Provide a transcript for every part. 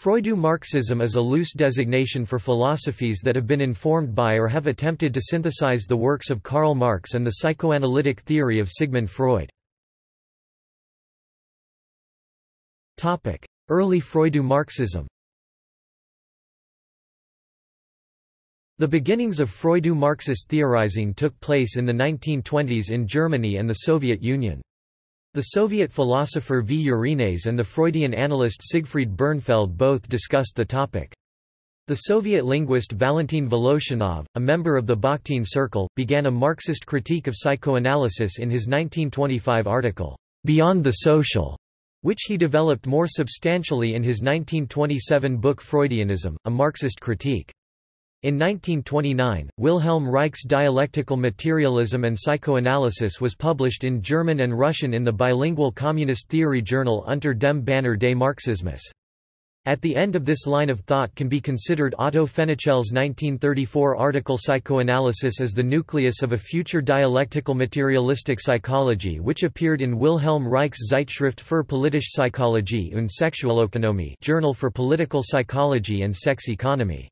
Freudo-Marxism is a loose designation for philosophies that have been informed by or have attempted to synthesize the works of Karl Marx and the psychoanalytic theory of Sigmund Freud. Early Freudo-Marxism The beginnings of Freudo-Marxist theorizing took place in the 1920s in Germany and the Soviet Union. The Soviet philosopher V. Yurinets and the Freudian analyst Siegfried Bernfeld both discussed the topic. The Soviet linguist Valentin Voloshinov, a member of the Bakhtin Circle, began a Marxist critique of psychoanalysis in his 1925 article, Beyond the Social, which he developed more substantially in his 1927 book Freudianism, a Marxist critique. In 1929, Wilhelm Reich's Dialectical Materialism and Psychoanalysis was published in German and Russian in the bilingual communist theory journal Unter dem Banner des Marxismus. At the end of this line of thought can be considered Otto Fenichel's 1934 article Psychoanalysis as the nucleus of a future dialectical materialistic psychology which appeared in Wilhelm Reich's Zeitschrift für politische Psychologie und Sexualökonomie Journal for Political Psychology and Sex Economy.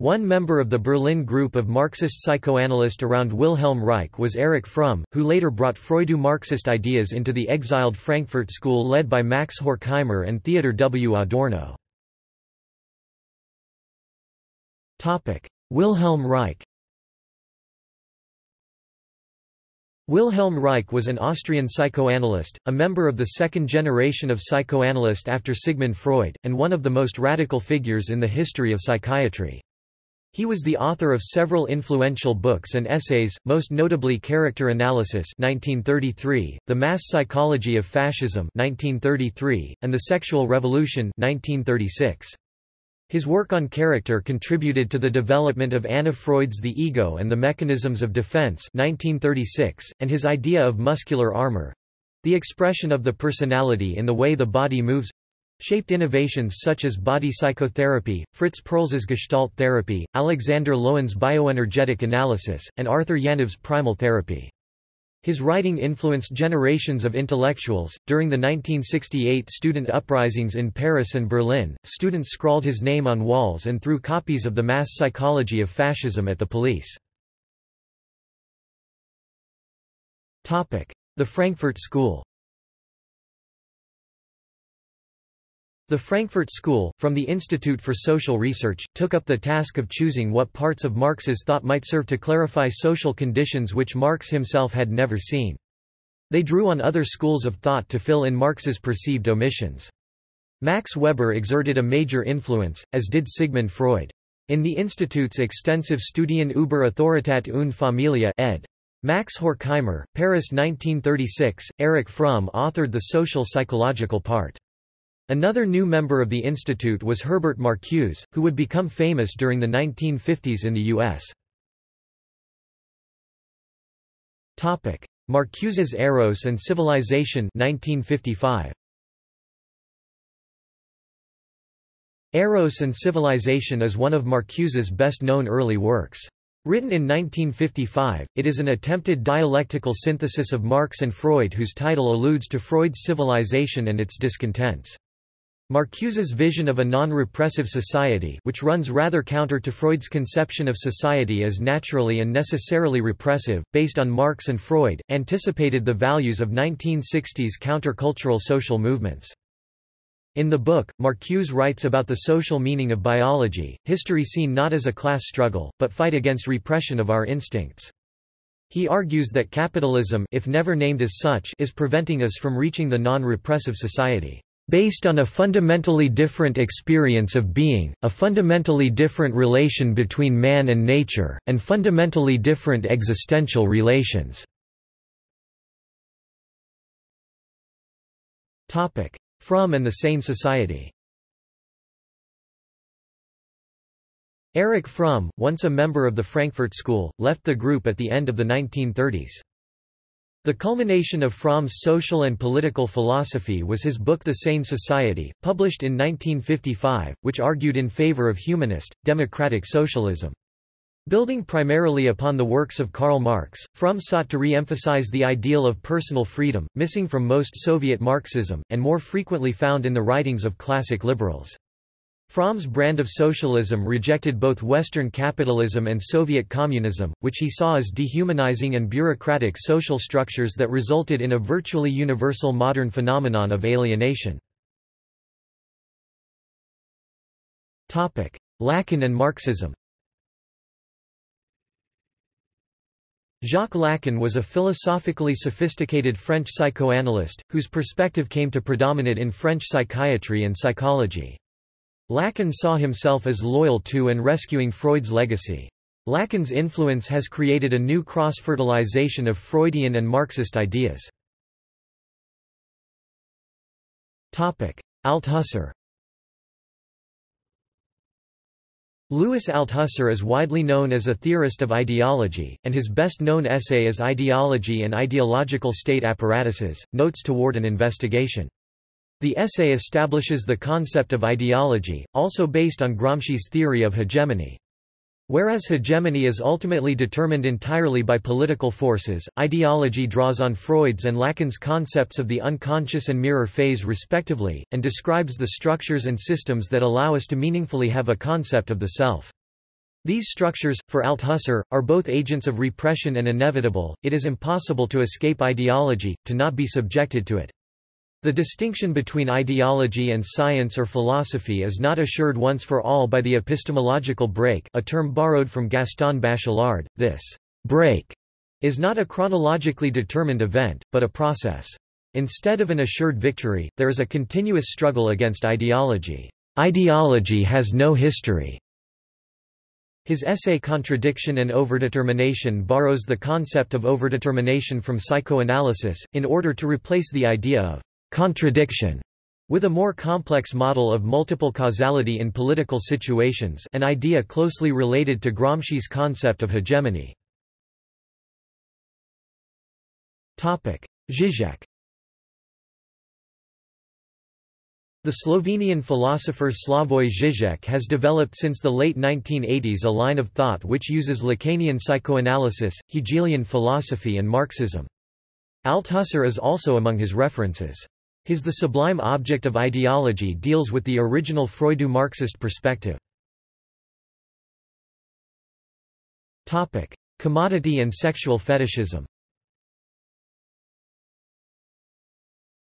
One member of the Berlin group of Marxist psychoanalysts around Wilhelm Reich was Erich Fromm, who later brought Freudo-Marxist ideas into the exiled Frankfurt School led by Max Horkheimer and Theodor W. Adorno. Wilhelm Reich Wilhelm Reich was an Austrian psychoanalyst, a member of the second generation of psychoanalysts after Sigmund Freud, and one of the most radical figures in the history of psychiatry. He was the author of several influential books and essays, most notably Character Analysis 1933, The Mass Psychology of Fascism 1933, and The Sexual Revolution 1936. His work on character contributed to the development of Anna Freud's The Ego and the Mechanisms of Defense 1936, and his idea of muscular armor—the expression of the personality in the way the body moves, shaped innovations such as body psychotherapy, Fritz Perls's Gestalt therapy, Alexander Lowen's bioenergetic analysis, and Arthur Janov's primal therapy. His writing influenced generations of intellectuals. During the 1968 student uprisings in Paris and Berlin, students scrawled his name on walls and threw copies of The Mass Psychology of Fascism at the police. The Frankfurt School The Frankfurt School, from the Institute for Social Research, took up the task of choosing what parts of Marx's thought might serve to clarify social conditions which Marx himself had never seen. They drew on other schools of thought to fill in Marx's perceived omissions. Max Weber exerted a major influence, as did Sigmund Freud. In the Institute's extensive Studien über Autorität und Familie ed. Max Horkheimer, Paris 1936, Erich Fromm authored the social psychological part. Another new member of the institute was Herbert Marcuse, who would become famous during the 1950s in the U.S. Marcuse's Eros and Civilization 1955. Eros and Civilization is one of Marcuse's best-known early works. Written in 1955, it is an attempted dialectical synthesis of Marx and Freud whose title alludes to Freud's civilization and its discontents. Marcuse's vision of a non-repressive society which runs rather counter to Freud's conception of society as naturally and necessarily repressive, based on Marx and Freud, anticipated the values of 1960s countercultural social movements. In the book, Marcuse writes about the social meaning of biology, history seen not as a class struggle, but fight against repression of our instincts. He argues that capitalism if never named as such is preventing us from reaching the non-repressive society based on a fundamentally different experience of being, a fundamentally different relation between man and nature, and fundamentally different existential relations. Fromm and the Sane Society Erich Fromm, once a member of the Frankfurt School, left the group at the end of the 1930s. The culmination of Fromm's social and political philosophy was his book The Sane Society, published in 1955, which argued in favor of humanist, democratic socialism. Building primarily upon the works of Karl Marx, Fromm sought to re-emphasize the ideal of personal freedom, missing from most Soviet Marxism, and more frequently found in the writings of classic liberals. Fromm's brand of socialism rejected both Western capitalism and Soviet communism, which he saw as dehumanizing and bureaucratic social structures that resulted in a virtually universal modern phenomenon of alienation. Lacan and Marxism Jacques Lacan was a philosophically sophisticated French psychoanalyst, whose perspective came to predominate in French psychiatry and psychology. Lacan saw himself as loyal to and rescuing Freud's legacy. Lacan's influence has created a new cross-fertilization of Freudian and Marxist ideas. Althusser Louis Althusser is widely known as a theorist of ideology, and his best-known essay is Ideology and Ideological State Apparatuses, Notes Toward an Investigation. The essay establishes the concept of ideology, also based on Gramsci's theory of hegemony. Whereas hegemony is ultimately determined entirely by political forces, ideology draws on Freud's and Lacan's concepts of the unconscious and mirror phase respectively, and describes the structures and systems that allow us to meaningfully have a concept of the self. These structures, for Althusser, are both agents of repression and inevitable, it is impossible to escape ideology, to not be subjected to it. The distinction between ideology and science or philosophy is not assured once for all by the epistemological break a term borrowed from Gaston Bachelard. This break is not a chronologically determined event, but a process. Instead of an assured victory, there is a continuous struggle against ideology. Ideology has no history. His essay Contradiction and Overdetermination borrows the concept of overdetermination from psychoanalysis, in order to replace the idea of contradiction with a more complex model of multiple causality in political situations an idea closely related to Gramsci's concept of hegemony. Zizek The Slovenian philosopher Slavoj Žižek has developed since the late 1980s a line of thought which uses Lacanian psychoanalysis, Hegelian philosophy and Marxism. Althusser is also among his references. His The Sublime Object of Ideology deals with the original Freudo-Marxist perspective. Commodity and sexual fetishism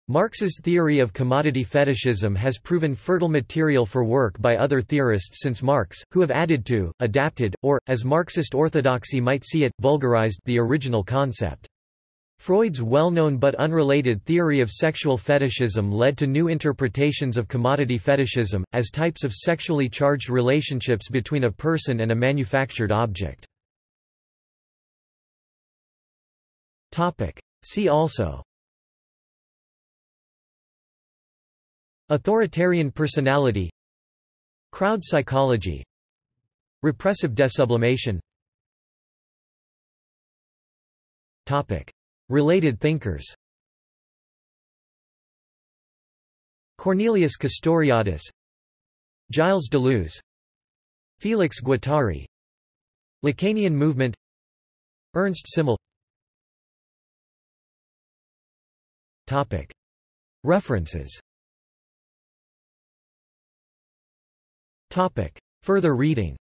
Marx's theory of commodity fetishism has proven fertile material for work by other theorists since Marx, who have added to, adapted, or, as Marxist orthodoxy might see it, vulgarized the original concept. Freud's well-known but unrelated theory of sexual fetishism led to new interpretations of commodity fetishism, as types of sexually charged relationships between a person and a manufactured object. See also Authoritarian personality Crowd psychology Repressive desublimation Topic Related thinkers. Cornelius Castoriadis. Gilles Deleuze. Felix Guattari. Lacanian movement. Ernst Simmel. References. Further reading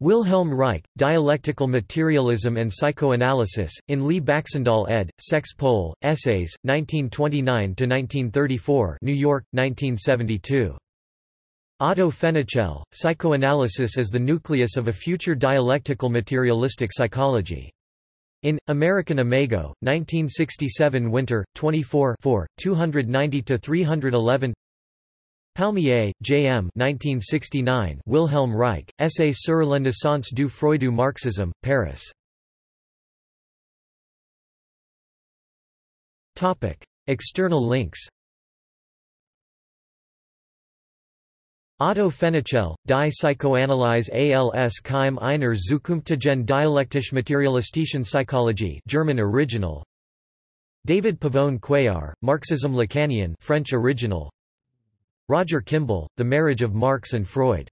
Wilhelm Reich, Dialectical Materialism and Psychoanalysis, in Lee Baxandall ed., Sex Pol, Essays, 1929–1934 New York, 1972. Otto Fenichel, Psychoanalysis as the Nucleus of a Future Dialectical Materialistic Psychology. In, American Imago, 1967 Winter, 24 290–311 Palmier, J. M. 1969, Wilhelm Reich, Essai sur la naissance du Freudo-Marxisme, Paris. External links Otto Fenichel, Die Psychoanalyse als Keim einer zukünftigen dialektisch-materialistischen Psychologie German original David Pavón Cuéllar, Marxism Lacanian French original Roger Kimball, The Marriage of Marx and Freud